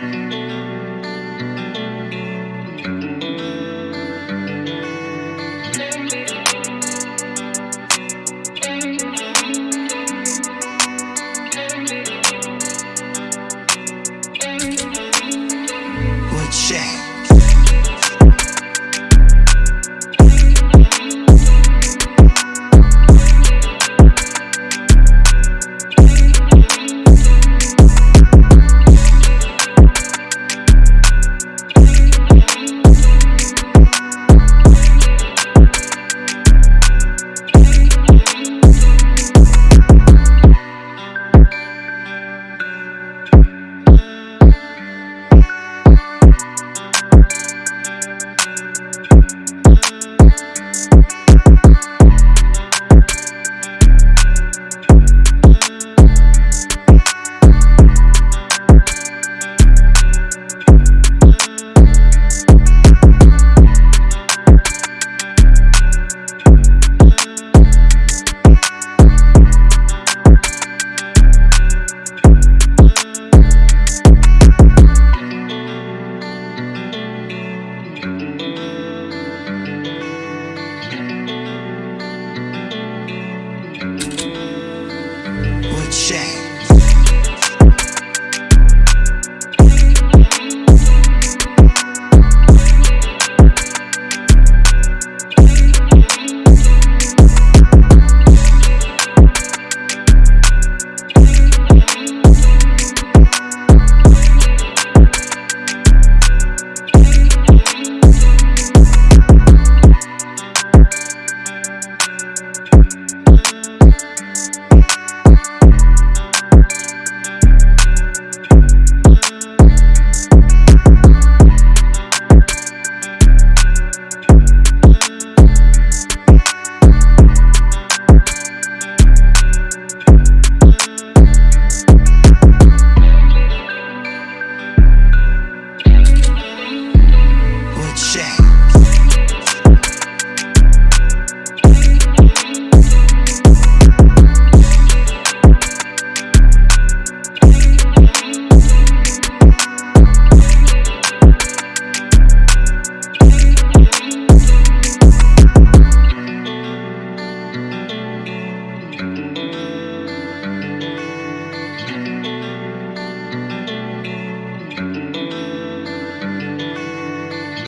Música